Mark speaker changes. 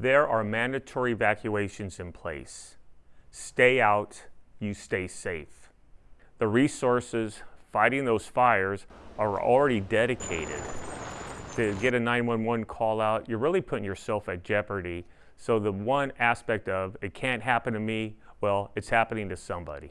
Speaker 1: There are mandatory evacuations in place. Stay out, you stay safe. The resources fighting those fires are already dedicated. To get a 911 call out, you're really putting yourself at jeopardy. So the one aspect of it can't happen to me, well, it's happening to somebody.